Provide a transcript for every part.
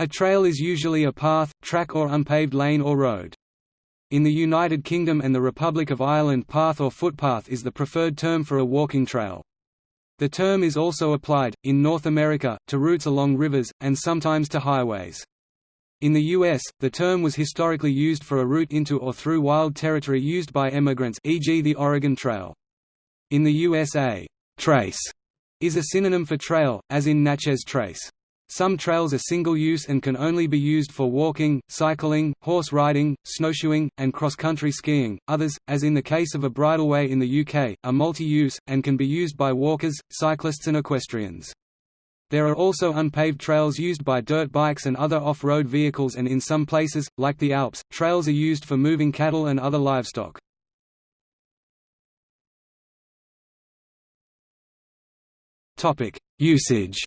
A trail is usually a path, track or unpaved lane or road. In the United Kingdom and the Republic of Ireland path or footpath is the preferred term for a walking trail. The term is also applied, in North America, to routes along rivers, and sometimes to highways. In the U.S., the term was historically used for a route into or through wild territory used by emigrants e.g. the Oregon Trail. In the USA, trace is a synonym for trail, as in Natchez Trace. Some trails are single-use and can only be used for walking, cycling, horse riding, snowshoeing, and cross-country skiing. Others, as in the case of a bridleway in the UK, are multi-use, and can be used by walkers, cyclists and equestrians. There are also unpaved trails used by dirt bikes and other off-road vehicles and in some places, like the Alps, trails are used for moving cattle and other livestock. Usage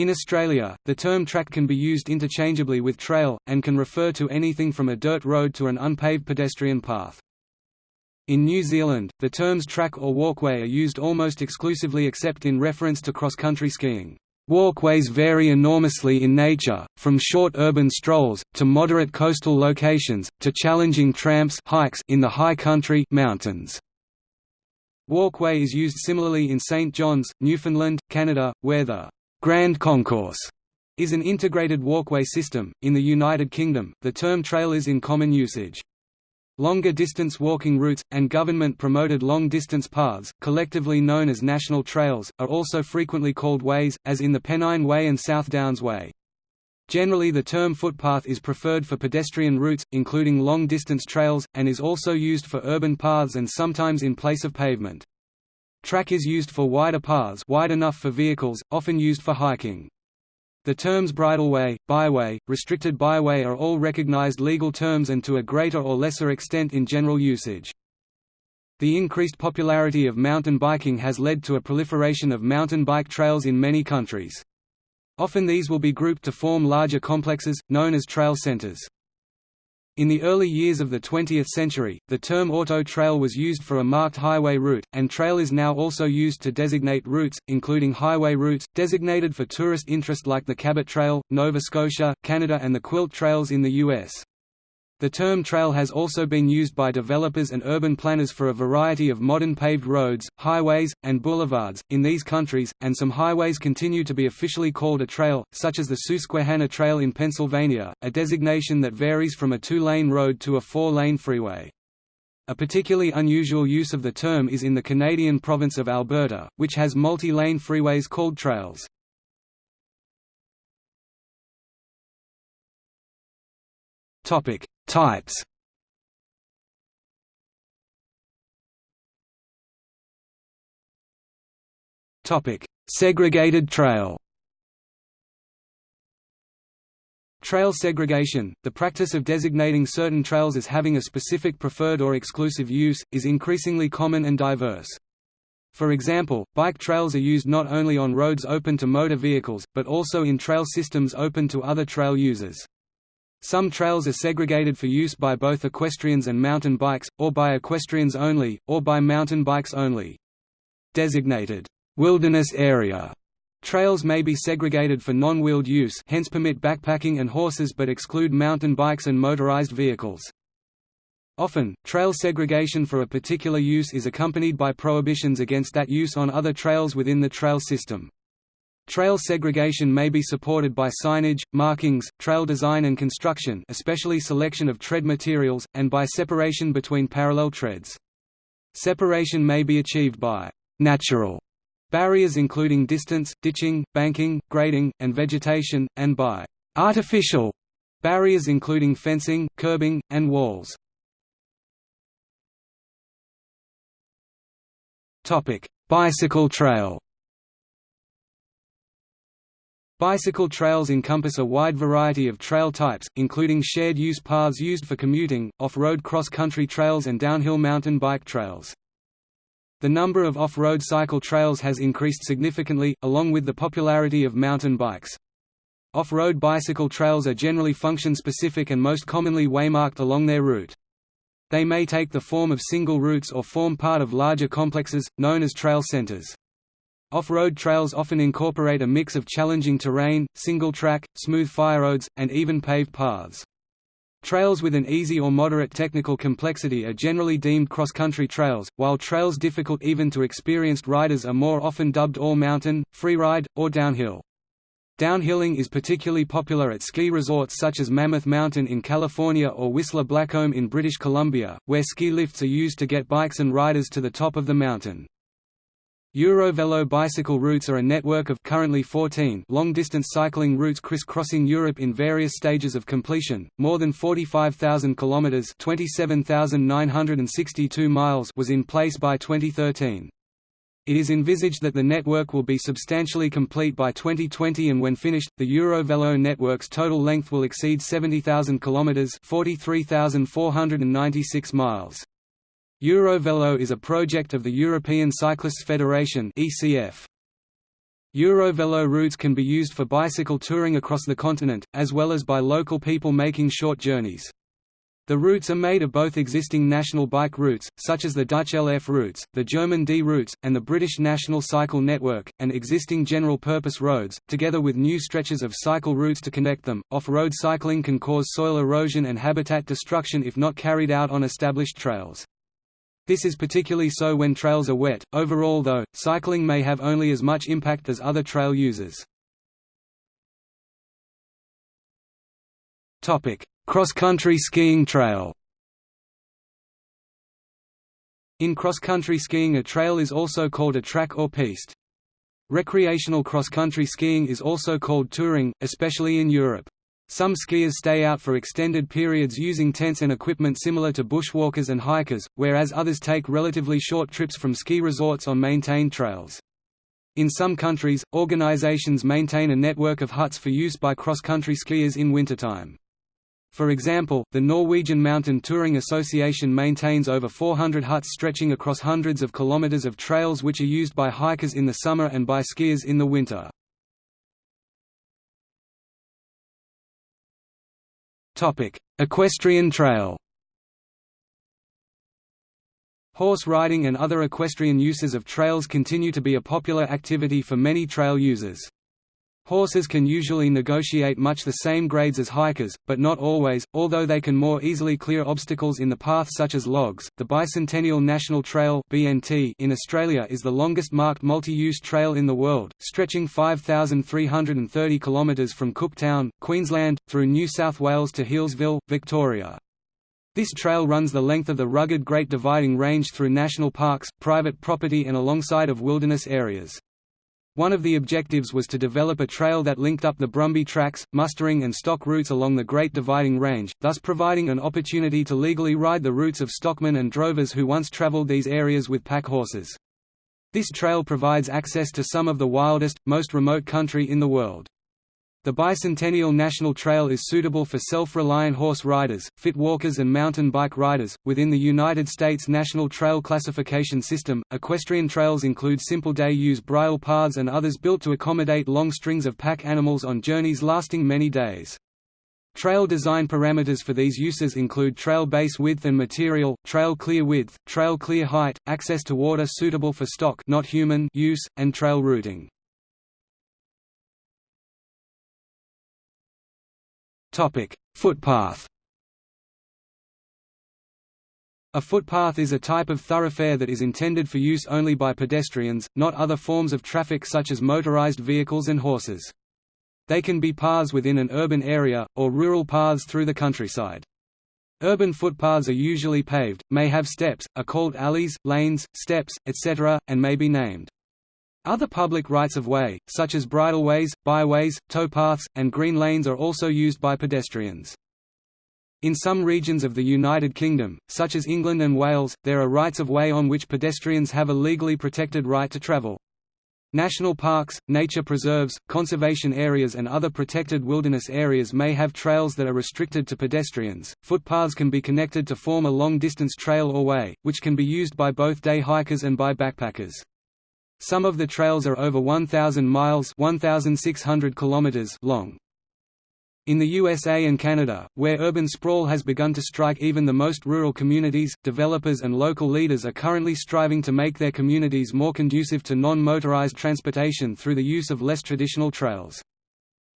In Australia, the term track can be used interchangeably with trail, and can refer to anything from a dirt road to an unpaved pedestrian path. In New Zealand, the terms track or walkway are used almost exclusively except in reference to cross-country skiing. Walkways vary enormously in nature, from short urban strolls, to moderate coastal locations, to challenging tramps hikes in the high country mountains. Walkway is used similarly in St. John's, Newfoundland, Canada, where the Grand Concourse is an integrated walkway system. In the United Kingdom, the term trail is in common usage. Longer distance walking routes, and government-promoted long-distance paths, collectively known as national trails, are also frequently called ways, as in the Pennine Way and South Downs Way. Generally the term footpath is preferred for pedestrian routes, including long-distance trails, and is also used for urban paths and sometimes in place of pavement. Track is used for wider paths wide enough for vehicles, often used for hiking. The terms bridleway, byway, restricted byway are all recognized legal terms and to a greater or lesser extent in general usage. The increased popularity of mountain biking has led to a proliferation of mountain bike trails in many countries. Often these will be grouped to form larger complexes, known as trail centers. In the early years of the 20th century, the term auto trail was used for a marked highway route, and trail is now also used to designate routes, including highway routes, designated for tourist interest like the Cabot Trail, Nova Scotia, Canada and the Quilt Trails in the U.S. The term trail has also been used by developers and urban planners for a variety of modern paved roads, highways, and boulevards, in these countries, and some highways continue to be officially called a trail, such as the Susquehanna Trail in Pennsylvania, a designation that varies from a two-lane road to a four-lane freeway. A particularly unusual use of the term is in the Canadian province of Alberta, which has multi-lane freeways called trails. Topic: Types. Topic: Segregated trail. Trail segregation, the practice of designating certain trails as having a specific preferred or exclusive use, is increasingly common and diverse. For example, bike trails are used not only on roads open to motor vehicles, but also in trail systems open to other trail users. Some trails are segregated for use by both equestrians and mountain bikes, or by equestrians only, or by mountain bikes only. Designated wilderness area trails may be segregated for non-wheeled use hence permit backpacking and horses but exclude mountain bikes and motorized vehicles. Often, trail segregation for a particular use is accompanied by prohibitions against that use on other trails within the trail system. Trail segregation may be supported by signage, markings, trail design and construction especially selection of tread materials, and by separation between parallel treads. Separation may be achieved by «natural» barriers including distance, ditching, banking, grading, and vegetation, and by «artificial» barriers including fencing, curbing, and walls. Bicycle trail Bicycle trails encompass a wide variety of trail types, including shared-use paths used for commuting, off-road cross-country trails and downhill mountain bike trails. The number of off-road cycle trails has increased significantly, along with the popularity of mountain bikes. Off-road bicycle trails are generally function-specific and most commonly waymarked along their route. They may take the form of single routes or form part of larger complexes, known as trail centers. Off-road trails often incorporate a mix of challenging terrain, single-track, smooth fire roads, and even paved paths. Trails with an easy or moderate technical complexity are generally deemed cross-country trails, while trails difficult even to experienced riders are more often dubbed all-mountain, freeride, or downhill. Downhilling is particularly popular at ski resorts such as Mammoth Mountain in California or Whistler Blackcomb in British Columbia, where ski lifts are used to get bikes and riders to the top of the mountain. Eurovelo bicycle routes are a network of currently 14 long-distance cycling routes crisscrossing Europe in various stages of completion. More than 45,000 kilometers (27,962 miles) was in place by 2013. It is envisaged that the network will be substantially complete by 2020 and when finished, the Eurovelo network's total length will exceed 70,000 kilometers (43,496 miles). Eurovelo is a project of the European Cyclists Federation (ECF). Eurovelo routes can be used for bicycle touring across the continent, as well as by local people making short journeys. The routes are made of both existing national bike routes, such as the Dutch LF routes, the German D routes, and the British National Cycle Network, and existing general-purpose roads, together with new stretches of cycle routes to connect them. Off-road cycling can cause soil erosion and habitat destruction if not carried out on established trails. This is particularly so when trails are wet. Overall though, cycling may have only as much impact as other trail users. Topic: Cross-country skiing trail. In cross-country skiing a trail is also called a track or piste. Recreational cross-country skiing is also called touring, especially in Europe. Some skiers stay out for extended periods using tents and equipment similar to bushwalkers and hikers, whereas others take relatively short trips from ski resorts on maintained trails. In some countries, organizations maintain a network of huts for use by cross-country skiers in wintertime. For example, the Norwegian Mountain Touring Association maintains over 400 huts stretching across hundreds of kilometers of trails which are used by hikers in the summer and by skiers in the winter. Equestrian trail Horse riding and other equestrian uses of trails continue to be a popular activity for many trail users. Horses can usually negotiate much the same grades as hikers, but not always, although they can more easily clear obstacles in the path such as logs. The Bicentennial National Trail (BNT) in Australia is the longest marked multi-use trail in the world, stretching 5330 kilometres from Cooktown, Queensland, through New South Wales to Healesville, Victoria. This trail runs the length of the rugged Great Dividing Range through national parks, private property and alongside of wilderness areas. One of the objectives was to develop a trail that linked up the Brumby tracks, mustering and stock routes along the Great Dividing Range, thus providing an opportunity to legally ride the routes of stockmen and drovers who once traveled these areas with pack horses. This trail provides access to some of the wildest, most remote country in the world. The Bicentennial National Trail is suitable for self-reliant horse riders, fit walkers and mountain bike riders. Within the United States National Trail Classification System, equestrian trails include simple day-use bridle paths and others built to accommodate long strings of pack animals on journeys lasting many days. Trail design parameters for these uses include trail base width and material, trail clear width, trail clear height, access to water suitable for stock not human use, and trail routing. Footpath. A footpath is a type of thoroughfare that is intended for use only by pedestrians, not other forms of traffic such as motorized vehicles and horses. They can be paths within an urban area, or rural paths through the countryside. Urban footpaths are usually paved, may have steps, are called alleys, lanes, steps, etc., and may be named. Other public rights-of-way, such as bridleways, byways, towpaths, and green lanes are also used by pedestrians. In some regions of the United Kingdom, such as England and Wales, there are rights-of-way on which pedestrians have a legally protected right to travel. National parks, nature preserves, conservation areas and other protected wilderness areas may have trails that are restricted to pedestrians. Footpaths can be connected to form a long-distance trail or way, which can be used by both day hikers and by backpackers. Some of the trails are over 1,000 miles 1,600 kilometers long. In the USA and Canada, where urban sprawl has begun to strike even the most rural communities, developers and local leaders are currently striving to make their communities more conducive to non-motorized transportation through the use of less traditional trails.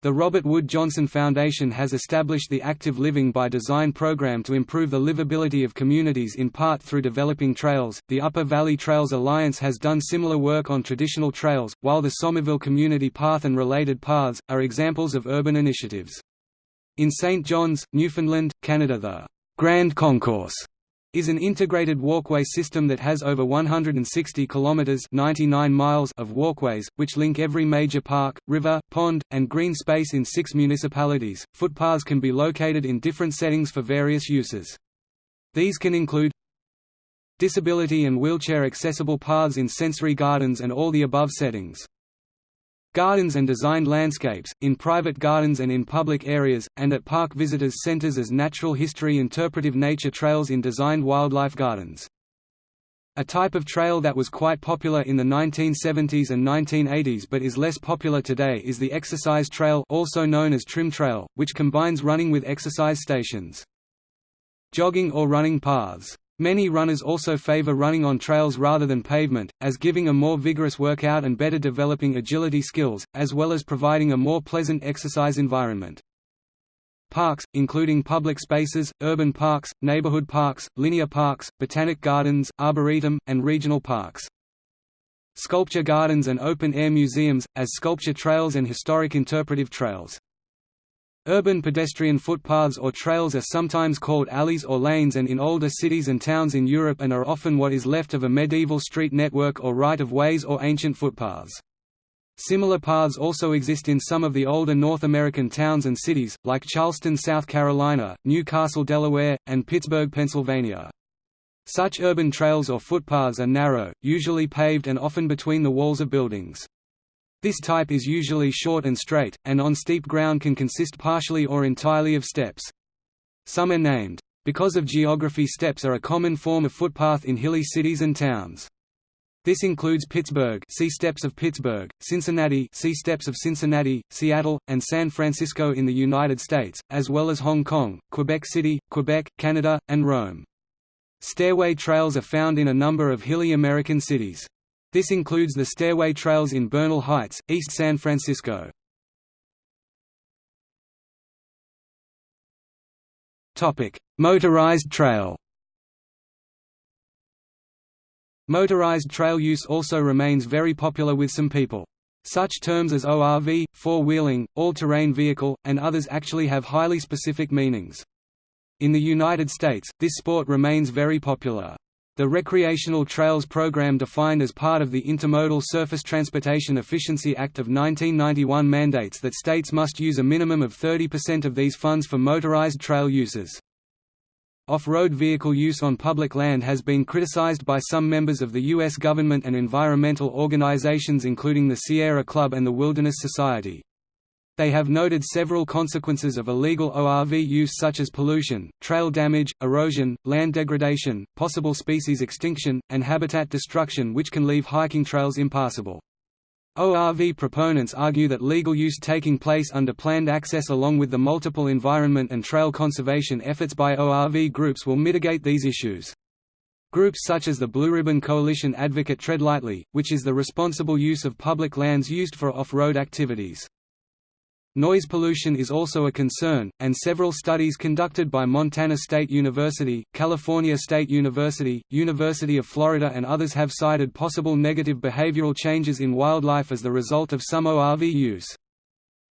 The Robert Wood Johnson Foundation has established the Active Living by Design program to improve the livability of communities in part through developing trails. The Upper Valley Trails Alliance has done similar work on traditional trails, while the Somerville Community Path and related paths are examples of urban initiatives. In St. John's, Newfoundland, Canada the Grand Concourse is an integrated walkway system that has over 160 kilometers 99 miles of walkways which link every major park, river, pond, and green space in 6 municipalities. Footpaths can be located in different settings for various uses. These can include disability and wheelchair accessible paths in sensory gardens and all the above settings. Gardens and designed landscapes, in private gardens and in public areas, and at park visitors centers as natural history interpretive nature trails in designed wildlife gardens. A type of trail that was quite popular in the 1970s and 1980s but is less popular today is the exercise trail also known as trim trail, which combines running with exercise stations. Jogging or running paths Many runners also favor running on trails rather than pavement, as giving a more vigorous workout and better developing agility skills, as well as providing a more pleasant exercise environment. Parks, including public spaces, urban parks, neighborhood parks, linear parks, botanic gardens, arboretum, and regional parks. Sculpture gardens and open-air museums, as sculpture trails and historic interpretive trails. Urban pedestrian footpaths or trails are sometimes called alleys or lanes and in older cities and towns in Europe and are often what is left of a medieval street network or right-of-ways or ancient footpaths. Similar paths also exist in some of the older North American towns and cities, like Charleston, South Carolina, New Castle, Delaware, and Pittsburgh, Pennsylvania. Such urban trails or footpaths are narrow, usually paved and often between the walls of buildings. This type is usually short and straight, and on steep ground can consist partially or entirely of steps. Some are named. Because of geography steps are a common form of footpath in hilly cities and towns. This includes Pittsburgh see Steps of Pittsburgh, Cincinnati see Steps of Cincinnati, Seattle, and San Francisco in the United States, as well as Hong Kong, Quebec City, Quebec, Canada, and Rome. Stairway trails are found in a number of hilly American cities. This includes the stairway trails in Bernal Heights, East San Francisco. Motorized trail Motorized trail use also remains very popular with some people. Such terms as ORV, four-wheeling, all-terrain vehicle, and others actually have highly specific meanings. In the United States, this sport remains very popular. The Recreational Trails Program defined as part of the Intermodal Surface Transportation Efficiency Act of 1991 mandates that states must use a minimum of 30% of these funds for motorized trail uses. Off-road vehicle use on public land has been criticized by some members of the U.S. government and environmental organizations including the Sierra Club and the Wilderness Society. They have noted several consequences of illegal ORV use such as pollution, trail damage, erosion, land degradation, possible species extinction, and habitat destruction which can leave hiking trails impassable. ORV proponents argue that legal use taking place under planned access along with the multiple environment and trail conservation efforts by ORV groups will mitigate these issues. Groups such as the Blue Ribbon Coalition advocate tread lightly, which is the responsible use of public lands used for off-road activities. Noise pollution is also a concern, and several studies conducted by Montana State University, California State University, University of Florida and others have cited possible negative behavioral changes in wildlife as the result of some ORV use.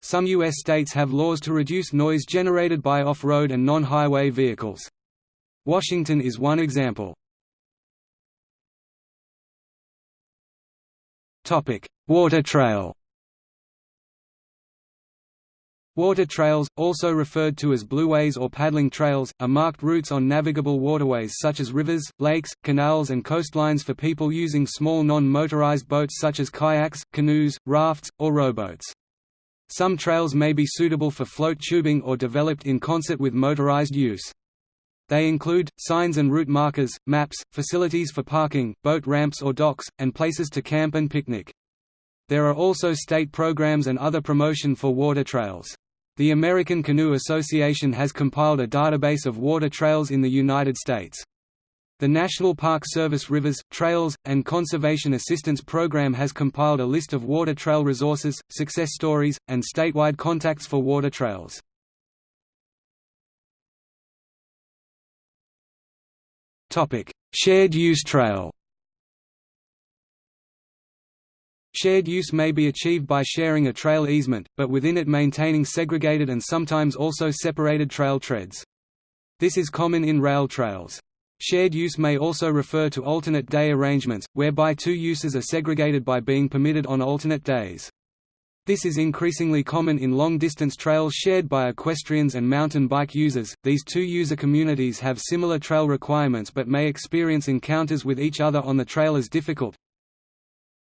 Some U.S. states have laws to reduce noise generated by off-road and non-highway vehicles. Washington is one example. Water trail Water trails, also referred to as blueways or paddling trails, are marked routes on navigable waterways such as rivers, lakes, canals and coastlines for people using small non-motorized boats such as kayaks, canoes, rafts, or rowboats. Some trails may be suitable for float tubing or developed in concert with motorized use. They include, signs and route markers, maps, facilities for parking, boat ramps or docks, and places to camp and picnic. There are also state programs and other promotion for water trails. The American Canoe Association has compiled a database of water trails in the United States. The National Park Service Rivers, Trails, and Conservation Assistance Program has compiled a list of water trail resources, success stories, and statewide contacts for water trails. Shared use trail Shared use may be achieved by sharing a trail easement, but within it maintaining segregated and sometimes also separated trail treads. This is common in rail trails. Shared use may also refer to alternate day arrangements, whereby two uses are segregated by being permitted on alternate days. This is increasingly common in long-distance trails shared by equestrians and mountain bike users. These two user communities have similar trail requirements but may experience encounters with each other on the trail as difficult,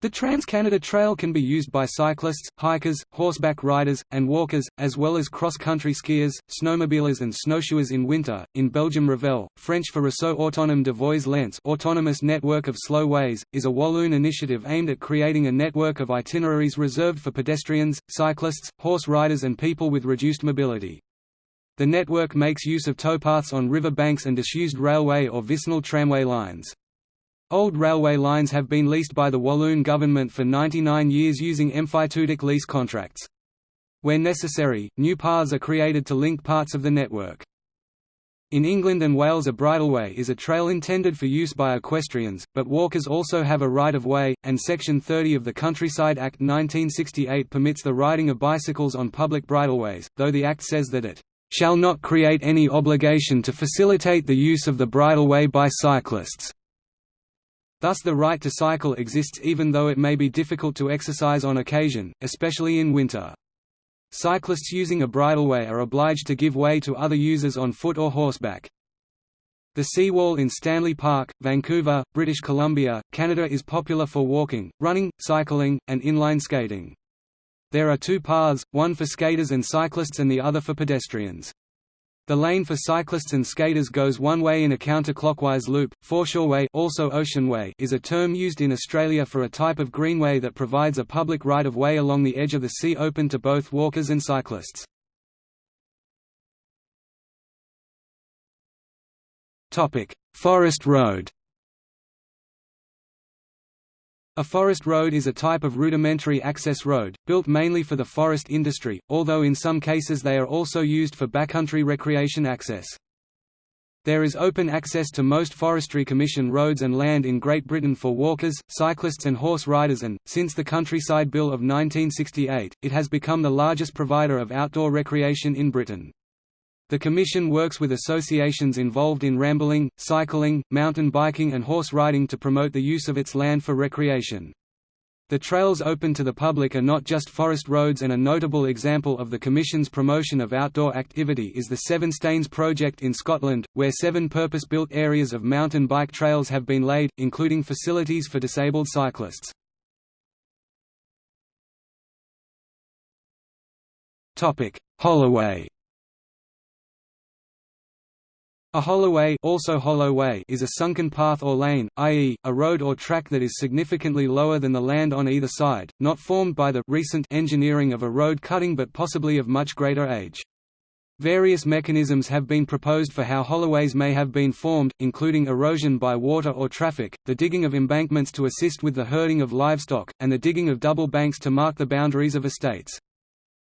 the Trans-Canada Trail can be used by cyclists, hikers, horseback riders, and walkers, as well as cross-country skiers, snowmobilers and snowshoers in winter. In Belgium RAVeL, French for Réseau Autonome de Voies Lents autonomous network of slow ways, is a Walloon initiative aimed at creating a network of itineraries reserved for pedestrians, cyclists, horse riders and people with reduced mobility. The network makes use of towpaths on river banks and disused railway or vicinal tramway lines. Old railway lines have been leased by the Walloon government for 99 years using emphyteutic lease contracts. Where necessary, new paths are created to link parts of the network. In England and Wales a bridleway is a trail intended for use by equestrians, but walkers also have a right-of-way, and Section 30 of the Countryside Act 1968 permits the riding of bicycles on public bridleways, though the Act says that it "...shall not create any obligation to facilitate the use of the bridleway by cyclists." Thus the right to cycle exists even though it may be difficult to exercise on occasion, especially in winter. Cyclists using a bridleway are obliged to give way to other users on foot or horseback. The seawall in Stanley Park, Vancouver, British Columbia, Canada is popular for walking, running, cycling, and inline skating. There are two paths, one for skaters and cyclists and the other for pedestrians. The lane for cyclists and skaters goes one way in a counterclockwise loop. Foreshoreway, also Oceanway, is a term used in Australia for a type of greenway that provides a public right-of-way along the edge of the sea open to both walkers and cyclists. Topic: Forest Road. A forest road is a type of rudimentary access road, built mainly for the forest industry, although in some cases they are also used for backcountry recreation access. There is open access to most Forestry Commission roads and land in Great Britain for walkers, cyclists and horse riders and, since the Countryside Bill of 1968, it has become the largest provider of outdoor recreation in Britain. The Commission works with associations involved in rambling, cycling, mountain biking and horse riding to promote the use of its land for recreation. The trails open to the public are not just forest roads and a notable example of the Commission's promotion of outdoor activity is the Seven Stanes project in Scotland, where seven purpose-built areas of mountain bike trails have been laid, including facilities for disabled cyclists. Holloway a holloway, also hollow way is a sunken path or lane, i.e., a road or track that is significantly lower than the land on either side, not formed by the recent engineering of a road cutting but possibly of much greater age. Various mechanisms have been proposed for how holloways may have been formed, including erosion by water or traffic, the digging of embankments to assist with the herding of livestock, and the digging of double banks to mark the boundaries of estates.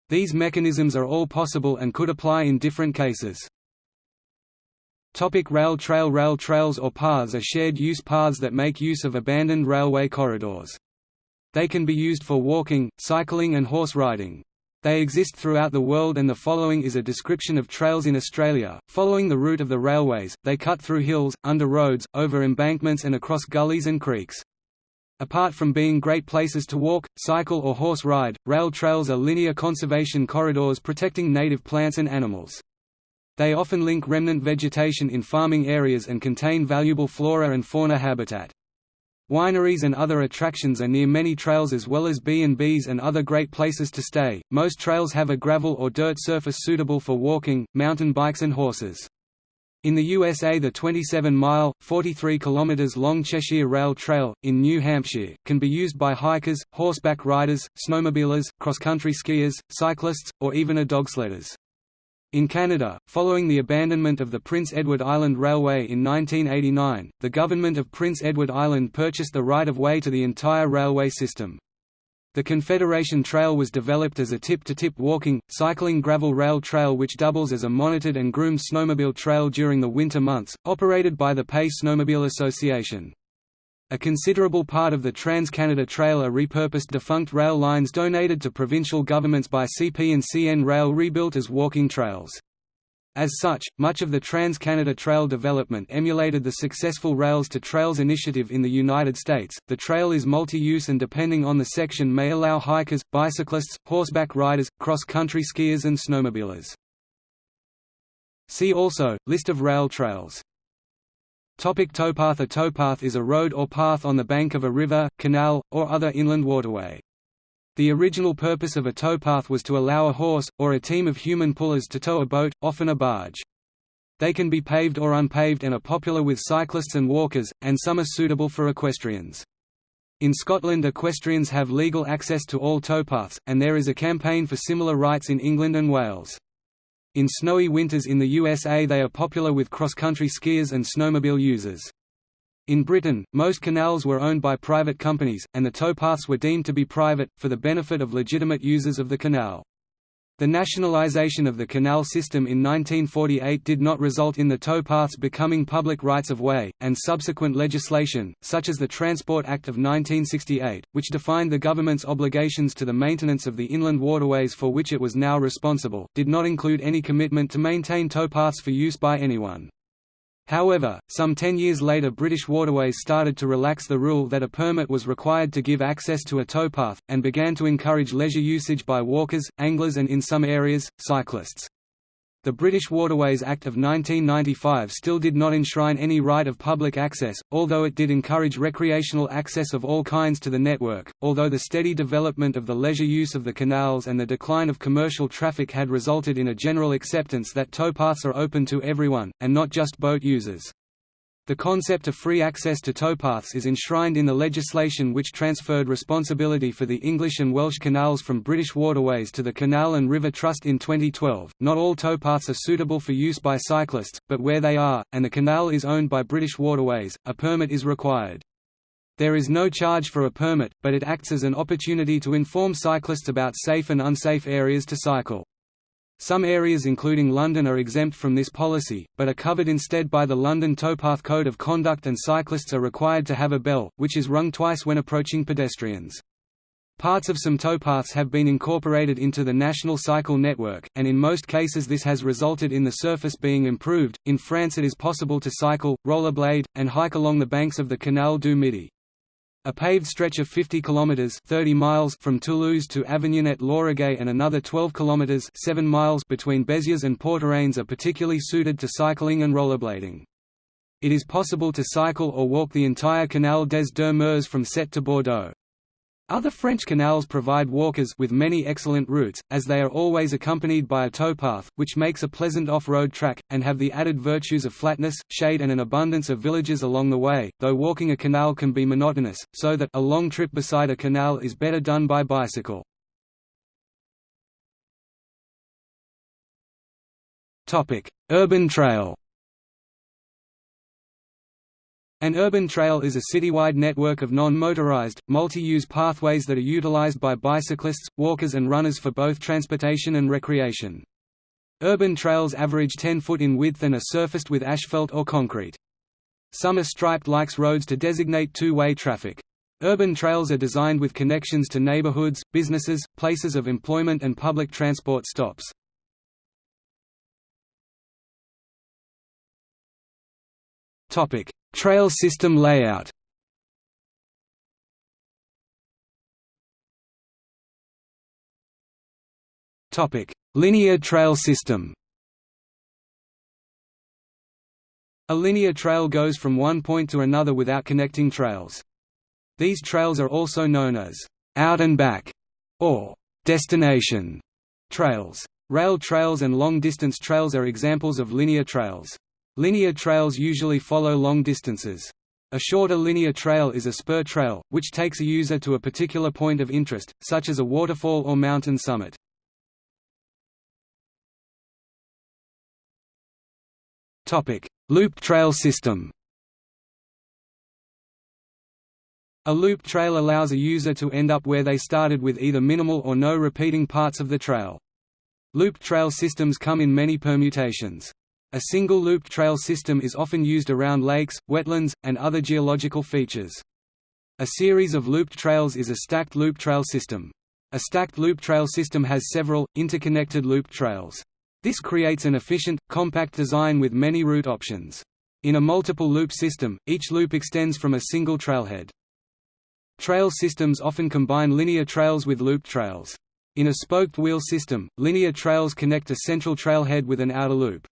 These mechanisms are all possible and could apply in different cases. Topic rail trail Rail trails or paths are shared-use paths that make use of abandoned railway corridors. They can be used for walking, cycling and horse riding. They exist throughout the world and the following is a description of trails in Australia. Following the route of the railways, they cut through hills, under roads, over embankments and across gullies and creeks. Apart from being great places to walk, cycle or horse ride, rail trails are linear conservation corridors protecting native plants and animals. They often link remnant vegetation in farming areas and contain valuable flora and fauna habitat. Wineries and other attractions are near many trails as well as B&Bs and other great places to stay. Most trails have a gravel or dirt surface suitable for walking, mountain bikes and horses. In the USA the 27-mile, 43 km long Cheshire Rail Trail, in New Hampshire, can be used by hikers, horseback riders, snowmobilers, cross-country skiers, cyclists, or even a dogsledders. In Canada, following the abandonment of the Prince Edward Island Railway in 1989, the government of Prince Edward Island purchased the right-of-way to the entire railway system. The Confederation Trail was developed as a tip-to-tip -tip walking, cycling gravel rail trail which doubles as a monitored and groomed snowmobile trail during the winter months, operated by the PEI Snowmobile Association. A considerable part of the Trans-Canada Trail are repurposed defunct rail lines donated to provincial governments by CP and CN Rail rebuilt as walking trails. As such, much of the Trans-Canada Trail development emulated the successful Rails to Trails initiative in the United States. The trail is multi-use and depending on the section may allow hikers, bicyclists, horseback riders, cross-country skiers and snowmobilers. See also, List of rail trails. Topic towpath A towpath is a road or path on the bank of a river, canal, or other inland waterway. The original purpose of a towpath was to allow a horse, or a team of human pullers to tow a boat, often a barge. They can be paved or unpaved and are popular with cyclists and walkers, and some are suitable for equestrians. In Scotland equestrians have legal access to all towpaths, and there is a campaign for similar rights in England and Wales. In snowy winters in the USA they are popular with cross-country skiers and snowmobile users. In Britain, most canals were owned by private companies, and the towpaths were deemed to be private, for the benefit of legitimate users of the canal. The nationalisation of the canal system in 1948 did not result in the towpaths becoming public rights-of-way, and subsequent legislation, such as the Transport Act of 1968, which defined the government's obligations to the maintenance of the inland waterways for which it was now responsible, did not include any commitment to maintain towpaths for use by anyone. However, some ten years later British Waterways started to relax the rule that a permit was required to give access to a towpath, and began to encourage leisure usage by walkers, anglers and in some areas, cyclists. The British Waterways Act of 1995 still did not enshrine any right of public access, although it did encourage recreational access of all kinds to the network. Although the steady development of the leisure use of the canals and the decline of commercial traffic had resulted in a general acceptance that towpaths are open to everyone, and not just boat users. The concept of free access to towpaths is enshrined in the legislation which transferred responsibility for the English and Welsh canals from British Waterways to the Canal and River Trust in 2012. Not all towpaths are suitable for use by cyclists, but where they are, and the canal is owned by British Waterways, a permit is required. There is no charge for a permit, but it acts as an opportunity to inform cyclists about safe and unsafe areas to cycle. Some areas including London are exempt from this policy, but are covered instead by the London Towpath Code of Conduct and cyclists are required to have a bell, which is rung twice when approaching pedestrians. Parts of some towpaths have been incorporated into the National Cycle Network, and in most cases this has resulted in the surface being improved. In France it is possible to cycle, rollerblade, and hike along the banks of the Canal du Midi. A paved stretch of 50 kilometers 30 miles from Toulouse to Avignonet-Lauragais and another 12 kilometers 7 miles between Béziers and Portiragnes are particularly suited to cycling and rollerblading. It is possible to cycle or walk the entire Canal des Deux Mers from Sète to Bordeaux. Other French canals provide walkers with many excellent routes, as they are always accompanied by a towpath, which makes a pleasant off-road track, and have the added virtues of flatness, shade and an abundance of villages along the way, though walking a canal can be monotonous, so that a long trip beside a canal is better done by bicycle. Urban trail an urban trail is a citywide network of non-motorized, multi-use pathways that are utilized by bicyclists, walkers and runners for both transportation and recreation. Urban trails average 10 foot in width and are surfaced with asphalt or concrete. Some are striped like roads to designate two-way traffic. Urban trails are designed with connections to neighborhoods, businesses, places of employment and public transport stops. Topic: Trail system layout Topic: Linear trail system A linear trail goes from one point to another without connecting trails. These trails are also known as out and back or destination trails. Rail trails and long-distance trails are examples of linear trails. Linear trails usually follow long distances. A shorter linear trail is a spur trail, which takes a user to a particular point of interest, such as a waterfall or mountain summit. Loop trail system A loop trail allows a user to end up where they started with either minimal or no repeating parts of the trail. Loop trail systems come in many permutations. A single looped trail system is often used around lakes, wetlands, and other geological features. A series of looped trails is a stacked loop trail system. A stacked loop trail system has several, interconnected loop trails. This creates an efficient, compact design with many route options. In a multiple loop system, each loop extends from a single trailhead. Trail systems often combine linear trails with looped trails. In a spoked wheel system, linear trails connect a central trailhead with an outer loop.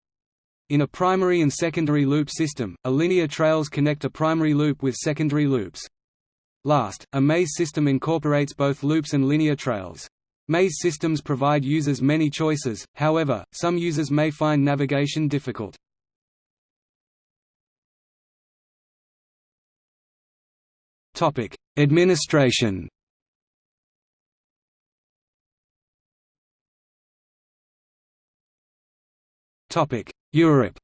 In a primary and secondary loop system, a linear trails connect a primary loop with secondary loops. Last, a maze system incorporates both loops and linear trails. Maze systems provide users many choices, however, some users may find navigation difficult. Administration Europe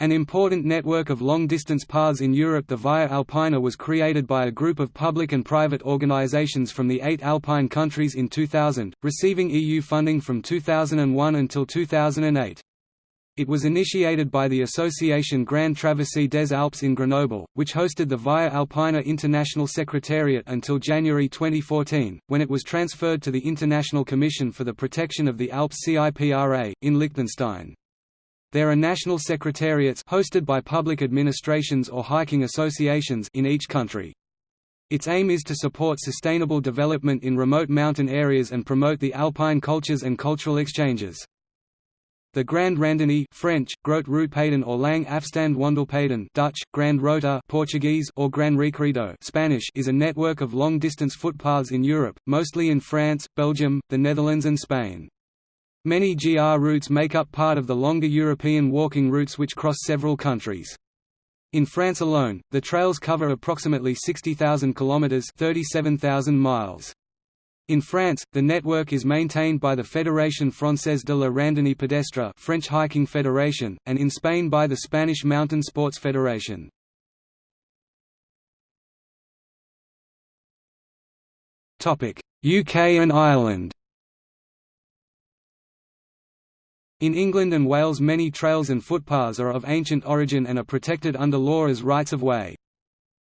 An important network of long-distance paths in Europe the Via Alpina was created by a group of public and private organizations from the eight Alpine countries in 2000, receiving EU funding from 2001 until 2008. It was initiated by the Association Grand Traversée des Alpes in Grenoble, which hosted the Via Alpina International Secretariat until January 2014, when it was transferred to the International Commission for the Protection of the Alps CIPRA, in Liechtenstein. There are national secretariats hosted by public administrations or hiking associations in each country. Its aim is to support sustainable development in remote mountain areas and promote the alpine cultures and cultural exchanges. The Grand Randonnée French, Grote Routepeden or Lang Afstand Wandelpeden Dutch, Grand Rota Portuguese or Gran Recorrido Spanish is a network of long-distance footpaths in Europe, mostly in France, Belgium, the Netherlands and Spain. Many GR routes make up part of the longer European walking routes which cross several countries. In France alone, the trails cover approximately 60,000 kilometers (37,000 miles). In France, the network is maintained by the Fédération Française de la Randonnée Pédestre French Hiking Federation, and in Spain by the Spanish Mountain Sports Federation. UK and Ireland In England and Wales many trails and footpaths are of ancient origin and are protected under law as rights of way.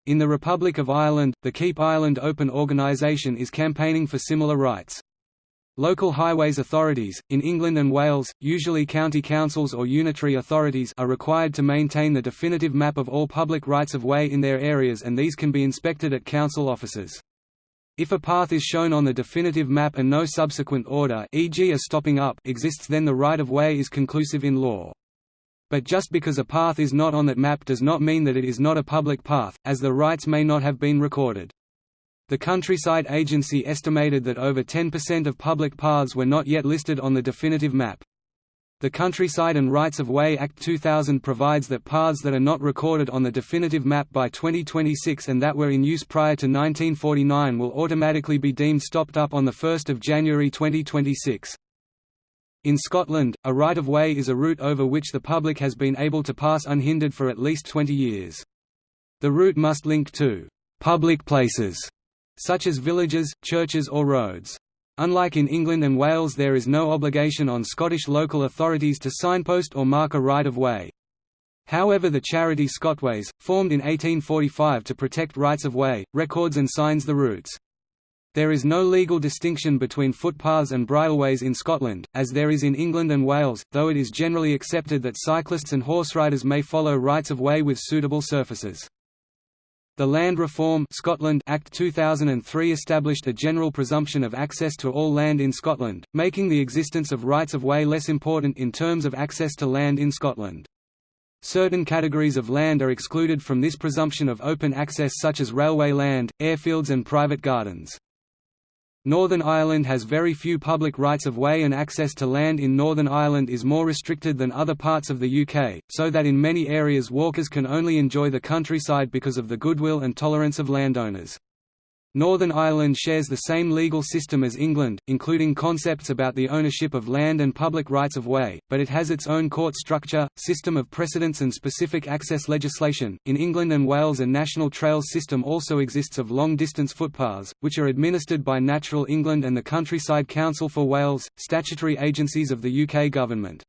In the Republic of Ireland, the Keep Ireland Open organisation is campaigning for similar rights. Local highways authorities, in England and Wales, usually county councils or unitary authorities are required to maintain the definitive map of all public rights-of-way in their areas and these can be inspected at council offices. If a path is shown on the definitive map and no subsequent order e.g. a stopping up exists then the right-of-way is conclusive in law. But just because a path is not on that map does not mean that it is not a public path, as the rights may not have been recorded. The Countryside Agency estimated that over 10% of public paths were not yet listed on the definitive map. The Countryside and Rights of Way Act 2000 provides that paths that are not recorded on the definitive map by 2026 and that were in use prior to 1949 will automatically be deemed stopped up on 1 January 2026. In Scotland, a right-of-way is a route over which the public has been able to pass unhindered for at least 20 years. The route must link to «public places» such as villages, churches or roads. Unlike in England and Wales there is no obligation on Scottish local authorities to signpost or mark a right-of-way. However the charity Scotways, formed in 1845 to protect rights-of-way, records and signs the routes. There is no legal distinction between footpaths and bridleways in Scotland, as there is in England and Wales, though it is generally accepted that cyclists and horse riders may follow rights of way with suitable surfaces. The Land Reform Scotland Act 2003 established a general presumption of access to all land in Scotland, making the existence of rights of way less important in terms of access to land in Scotland. Certain categories of land are excluded from this presumption of open access such as railway land, airfields and private gardens. Northern Ireland has very few public rights-of-way and access to land in Northern Ireland is more restricted than other parts of the UK, so that in many areas walkers can only enjoy the countryside because of the goodwill and tolerance of landowners. Northern Ireland shares the same legal system as England, including concepts about the ownership of land and public rights of way, but it has its own court structure, system of precedents and specific access legislation. In England and Wales a national trails system also exists of long-distance footpaths, which are administered by Natural England and the Countryside Council for Wales, statutory agencies of the UK government.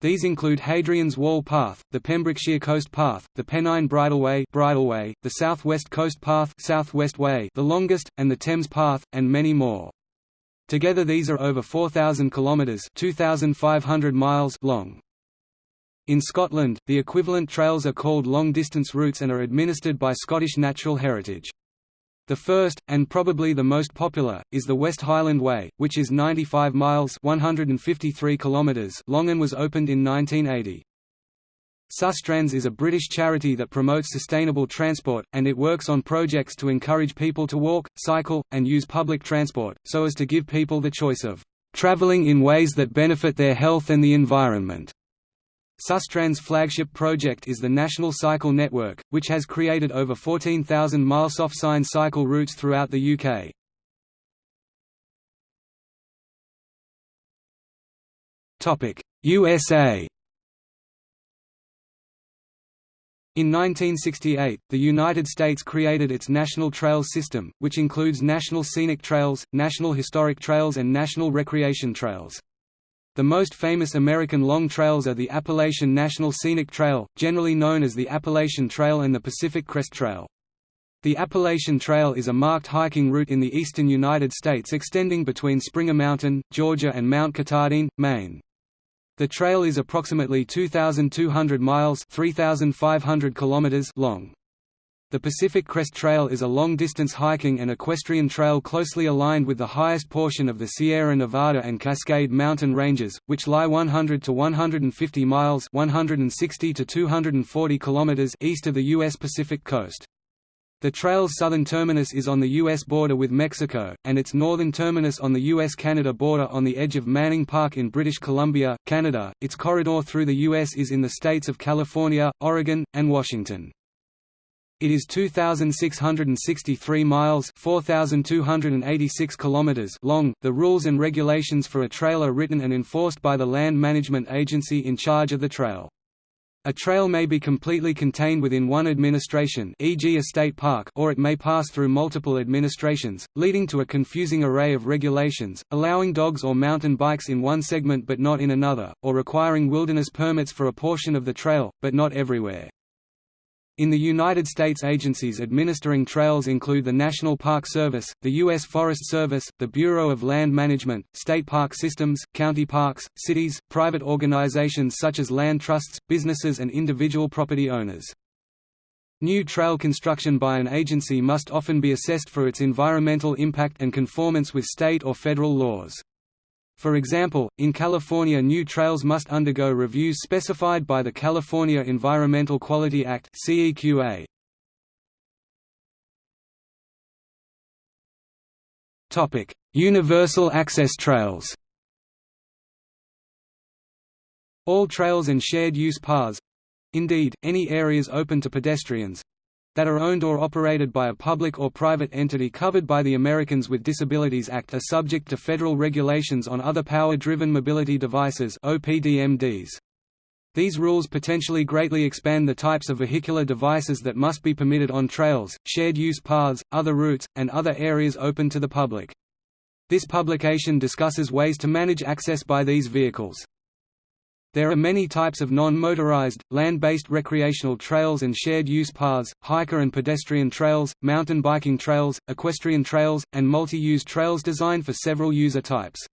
These include Hadrian's Wall Path, the Pembrokeshire Coast Path, the Pennine Bridleway, Bridleway the South West Coast Path, Southwest Way, the longest, and the Thames Path, and many more. Together these are over 4,000 kilometres (2,500 miles) long. In Scotland, the equivalent trails are called long-distance routes and are administered by Scottish Natural Heritage. The first, and probably the most popular, is the West Highland Way, which is 95 miles 153 kilometers long and was opened in 1980. Sustrans is a British charity that promotes sustainable transport, and it works on projects to encourage people to walk, cycle, and use public transport, so as to give people the choice of travelling in ways that benefit their health and the environment. Sustrans' flagship project is the National Cycle Network, which has created over 14,000 mile soft-sign cycle routes throughout the UK. USA In 1968, the United States created its National Trails System, which includes National Scenic Trails, National Historic Trails and National Recreation Trails. The most famous American long trails are the Appalachian National Scenic Trail, generally known as the Appalachian Trail and the Pacific Crest Trail. The Appalachian Trail is a marked hiking route in the eastern United States extending between Springer Mountain, Georgia and Mount Katahdin, Maine. The trail is approximately 2,200 miles 3,500 kilometers long. The Pacific Crest Trail is a long-distance hiking and equestrian trail closely aligned with the highest portion of the Sierra Nevada and Cascade mountain ranges, which lie 100 to 150 miles 160 to 240 kilometers east of the U.S. Pacific coast. The trail's southern terminus is on the U.S. border with Mexico, and its northern terminus on the U.S.-Canada border on the edge of Manning Park in British Columbia, Canada. Its corridor through the U.S. is in the states of California, Oregon, and Washington. It is 2663 miles, 4286 kilometers long. The rules and regulations for a trail are written and enforced by the land management agency in charge of the trail. A trail may be completely contained within one administration e.g. a state park or it may pass through multiple administrations, leading to a confusing array of regulations, allowing dogs or mountain bikes in one segment but not in another, or requiring wilderness permits for a portion of the trail, but not everywhere. In the United States agencies administering trails include the National Park Service, the U.S. Forest Service, the Bureau of Land Management, state park systems, county parks, cities, private organizations such as land trusts, businesses and individual property owners. New trail construction by an agency must often be assessed for its environmental impact and conformance with state or federal laws. For example, in California new trails must undergo reviews specified by the California Environmental Quality Act Universal access trails. All trails and shared use paths indeed, any areas open to pedestrians that are owned or operated by a public or private entity covered by the Americans with Disabilities Act are subject to federal regulations on other power-driven mobility devices OPDMDs. These rules potentially greatly expand the types of vehicular devices that must be permitted on trails, shared use paths, other routes, and other areas open to the public. This publication discusses ways to manage access by these vehicles. There are many types of non-motorized, land-based recreational trails and shared-use paths, hiker and pedestrian trails, mountain biking trails, equestrian trails, and multi-use trails designed for several user types.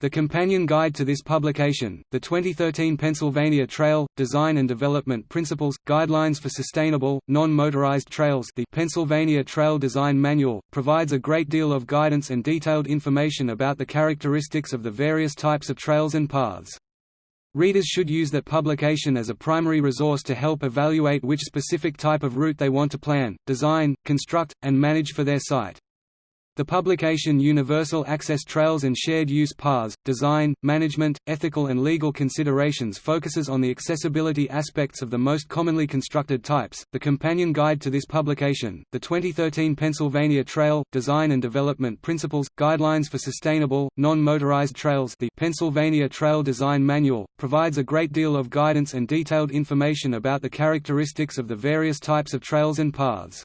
The companion guide to this publication, the 2013 Pennsylvania Trail, Design and Development Principles, Guidelines for Sustainable, Non-Motorized Trails the Pennsylvania Trail Design Manual, provides a great deal of guidance and detailed information about the characteristics of the various types of trails and paths. Readers should use that publication as a primary resource to help evaluate which specific type of route they want to plan, design, construct, and manage for their site. The publication Universal Access Trails and Shared Use Paths, Design, Management, Ethical and Legal Considerations focuses on the accessibility aspects of the most commonly constructed types. The companion guide to this publication, the 2013 Pennsylvania Trail, Design and Development Principles, Guidelines for Sustainable, Non-Motorized Trails the Pennsylvania Trail Design Manual, provides a great deal of guidance and detailed information about the characteristics of the various types of trails and paths.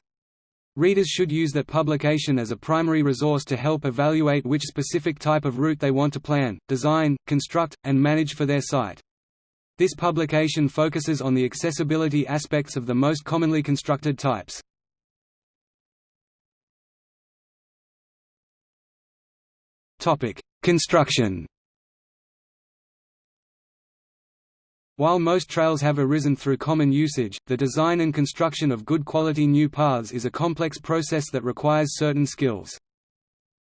Readers should use that publication as a primary resource to help evaluate which specific type of route they want to plan, design, construct, and manage for their site. This publication focuses on the accessibility aspects of the most commonly constructed types. Construction While most trails have arisen through common usage, the design and construction of good quality new paths is a complex process that requires certain skills.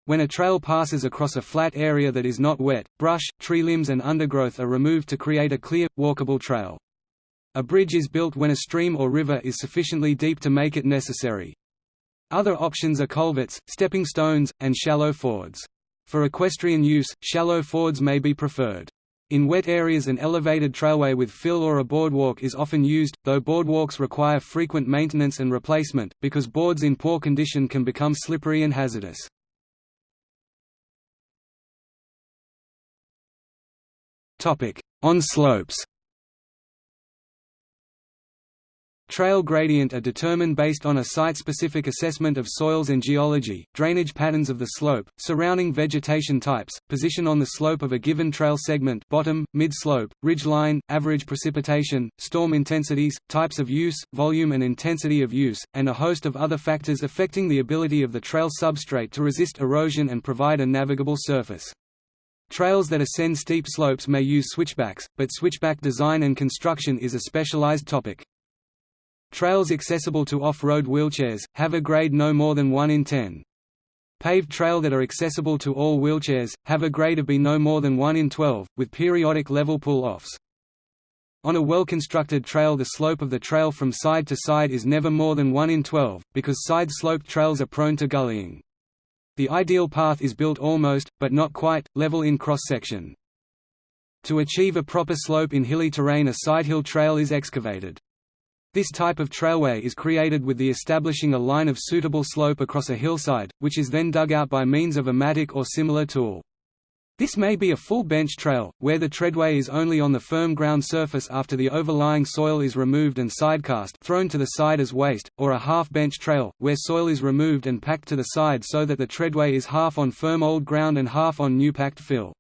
When a trail passes across a flat area that is not wet, brush, tree limbs and undergrowth are removed to create a clear, walkable trail. A bridge is built when a stream or river is sufficiently deep to make it necessary. Other options are culverts, stepping stones, and shallow fords. For equestrian use, shallow fords may be preferred. In wet areas an elevated trailway with fill or a boardwalk is often used, though boardwalks require frequent maintenance and replacement, because boards in poor condition can become slippery and hazardous. On slopes Trail gradient are determined based on a site-specific assessment of soils and geology, drainage patterns of the slope, surrounding vegetation types, position on the slope of a given trail segment bottom, mid-slope, ridge line, average precipitation, storm intensities, types of use, volume and intensity of use, and a host of other factors affecting the ability of the trail substrate to resist erosion and provide a navigable surface. Trails that ascend steep slopes may use switchbacks, but switchback design and construction is a specialized topic. Trails accessible to off-road wheelchairs, have a grade no more than 1 in 10. Paved trail that are accessible to all wheelchairs, have a grade of B no more than 1 in 12, with periodic level pull-offs. On a well-constructed trail the slope of the trail from side to side is never more than 1 in 12, because side-sloped trails are prone to gullying. The ideal path is built almost, but not quite, level in cross-section. To achieve a proper slope in hilly terrain a sidehill trail is excavated. This type of trailway is created with the establishing a line of suitable slope across a hillside, which is then dug out by means of a mattock or similar tool. This may be a full bench trail, where the treadway is only on the firm ground surface after the overlying soil is removed and sidecast thrown to the side as waste, or a half-bench trail, where soil is removed and packed to the side so that the treadway is half on firm old ground and half on new packed fill.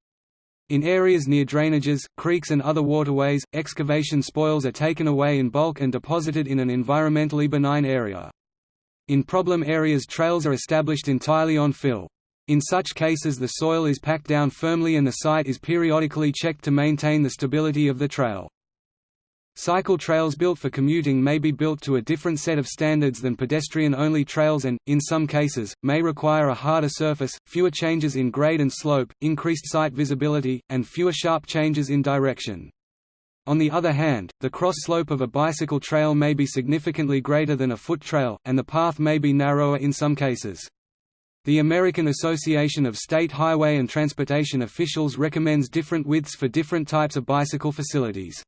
In areas near drainages, creeks and other waterways, excavation spoils are taken away in bulk and deposited in an environmentally benign area. In problem areas trails are established entirely on fill. In such cases the soil is packed down firmly and the site is periodically checked to maintain the stability of the trail. Cycle trails built for commuting may be built to a different set of standards than pedestrian-only trails and, in some cases, may require a harder surface, fewer changes in grade and slope, increased site visibility, and fewer sharp changes in direction. On the other hand, the cross-slope of a bicycle trail may be significantly greater than a foot trail, and the path may be narrower in some cases. The American Association of State Highway and Transportation Officials recommends different widths for different types of bicycle facilities.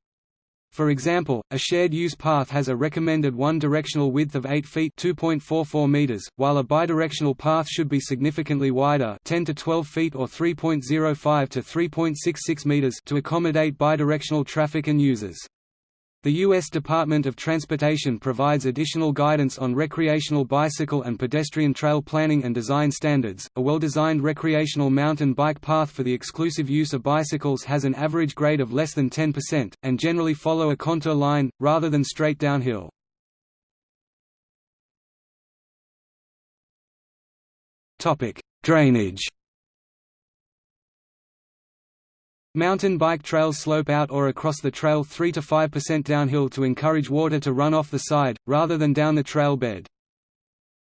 For example, a shared-use path has a recommended one-directional width of 8 feet (2.44 meters), while a bidirectional path should be significantly wider, 10 to 12 feet or 3.05 to 3.66 meters, to accommodate bidirectional traffic and users. The U.S. Department of Transportation provides additional guidance on recreational bicycle and pedestrian trail planning and design standards. A well designed recreational mountain bike path for the exclusive use of bicycles has an average grade of less than 10%, and generally follow a contour line, rather than straight downhill. Drainage Mountain bike trails slope out or across the trail 3 to 5% downhill to encourage water to run off the side, rather than down the trail bed.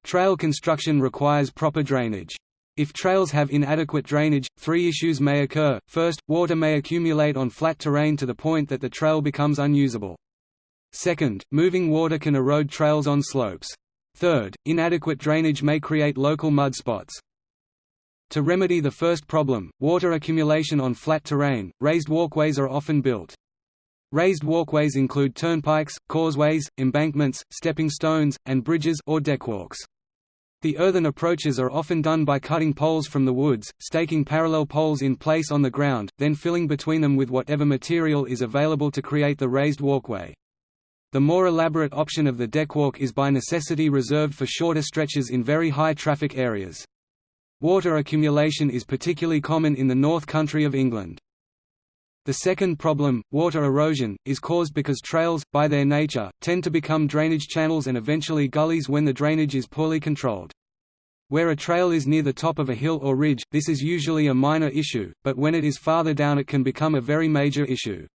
Trail construction requires proper drainage. If trails have inadequate drainage, three issues may occur. First, water may accumulate on flat terrain to the point that the trail becomes unusable. Second, moving water can erode trails on slopes. Third, inadequate drainage may create local mud spots. To remedy the first problem, water accumulation on flat terrain, raised walkways are often built. Raised walkways include turnpikes, causeways, embankments, stepping stones, and bridges or deckwalks. The earthen approaches are often done by cutting poles from the woods, staking parallel poles in place on the ground, then filling between them with whatever material is available to create the raised walkway. The more elaborate option of the deckwalk is by necessity reserved for shorter stretches in very high traffic areas. Water accumulation is particularly common in the North Country of England. The second problem, water erosion, is caused because trails, by their nature, tend to become drainage channels and eventually gullies when the drainage is poorly controlled. Where a trail is near the top of a hill or ridge, this is usually a minor issue, but when it is farther down it can become a very major issue.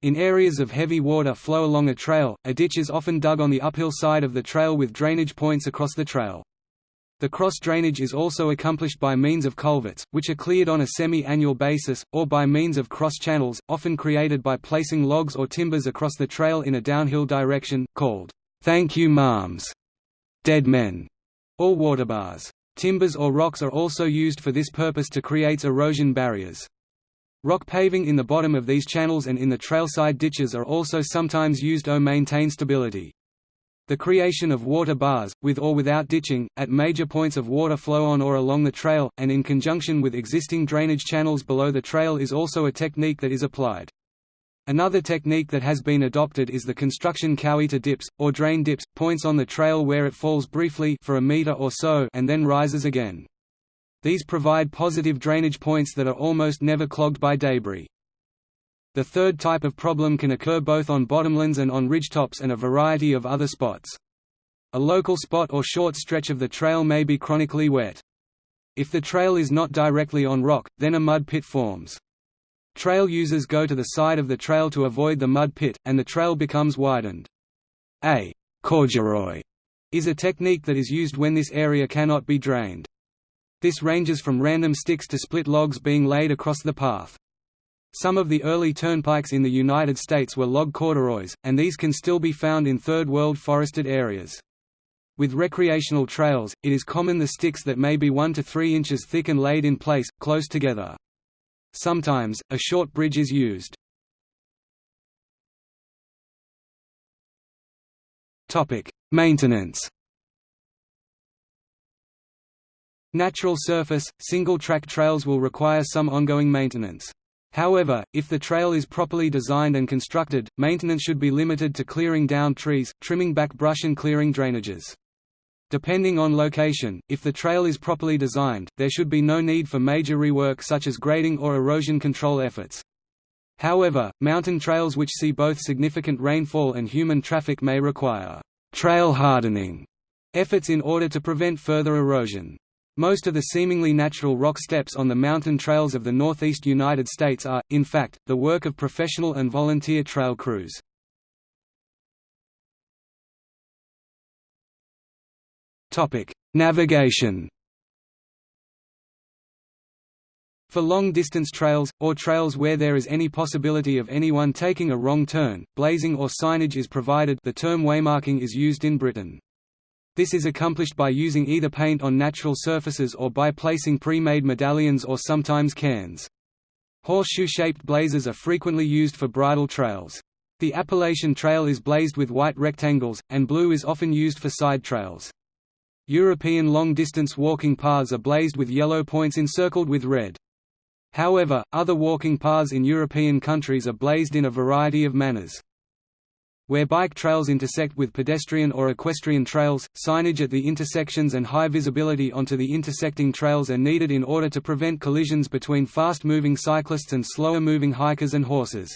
In areas of heavy water flow along a trail, a ditch is often dug on the uphill side of the trail with drainage points across the trail. The cross-drainage is also accomplished by means of culverts, which are cleared on a semi-annual basis, or by means of cross-channels, often created by placing logs or timbers across the trail in a downhill direction, called, "'Thank you Ma'ams' dead men", or water bars. Timbers or rocks are also used for this purpose to create erosion barriers. Rock paving in the bottom of these channels and in the trailside ditches are also sometimes used to maintain stability. The creation of water bars, with or without ditching, at major points of water flow on or along the trail, and in conjunction with existing drainage channels below the trail is also a technique that is applied. Another technique that has been adopted is the construction Coweeta dips, or drain dips, points on the trail where it falls briefly for a meter or so and then rises again. These provide positive drainage points that are almost never clogged by debris. The third type of problem can occur both on bottomlands and on ridgetops and a variety of other spots. A local spot or short stretch of the trail may be chronically wet. If the trail is not directly on rock, then a mud pit forms. Trail users go to the side of the trail to avoid the mud pit, and the trail becomes widened. A corduroy is a technique that is used when this area cannot be drained. This ranges from random sticks to split logs being laid across the path. Some of the early turnpikes in the United States were log corduroys, and these can still be found in Third World forested areas. With recreational trails, it is common the sticks that may be 1 to 3 inches thick and laid in place, close together. Sometimes, a short bridge is used. Maintenance Natural surface, single-track trails will require some ongoing maintenance. However, if the trail is properly designed and constructed, maintenance should be limited to clearing down trees, trimming back brush and clearing drainages. Depending on location, if the trail is properly designed, there should be no need for major rework such as grading or erosion control efforts. However, mountain trails which see both significant rainfall and human traffic may require trail hardening efforts in order to prevent further erosion. Most of the seemingly natural rock steps on the mountain trails of the northeast United States are, in fact, the work of professional and volunteer trail crews. Navigation For long-distance trails, or trails where there is any possibility of anyone taking a wrong turn, blazing or signage is provided the term waymarking is used in Britain. This is accomplished by using either paint on natural surfaces or by placing pre-made medallions or sometimes cairns. Horseshoe-shaped blazes are frequently used for bridle trails. The Appalachian Trail is blazed with white rectangles, and blue is often used for side trails. European long-distance walking paths are blazed with yellow points encircled with red. However, other walking paths in European countries are blazed in a variety of manners. Where bike trails intersect with pedestrian or equestrian trails, signage at the intersections and high visibility onto the intersecting trails are needed in order to prevent collisions between fast-moving cyclists and slower-moving hikers and horses.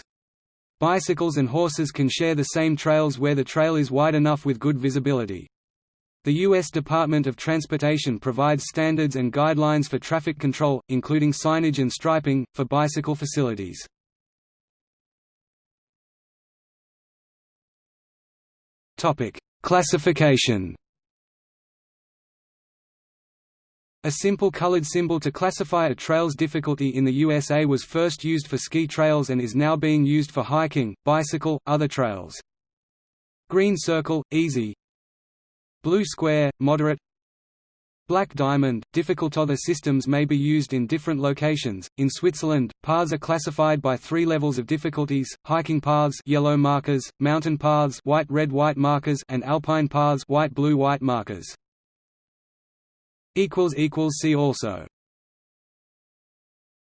Bicycles and horses can share the same trails where the trail is wide enough with good visibility. The U.S. Department of Transportation provides standards and guidelines for traffic control, including signage and striping, for bicycle facilities. Topic: Classification. A simple colored symbol to classify a trail's difficulty in the USA was first used for ski trails and is now being used for hiking, bicycle, other trails. Green circle, easy. Blue square, moderate. Black diamond, difficult other systems may be used in different locations. In Switzerland, paths are classified by three levels of difficulties: hiking paths, yellow markers; mountain paths, white-red-white markers; and alpine paths, white-blue-white markers. Equals equals see also.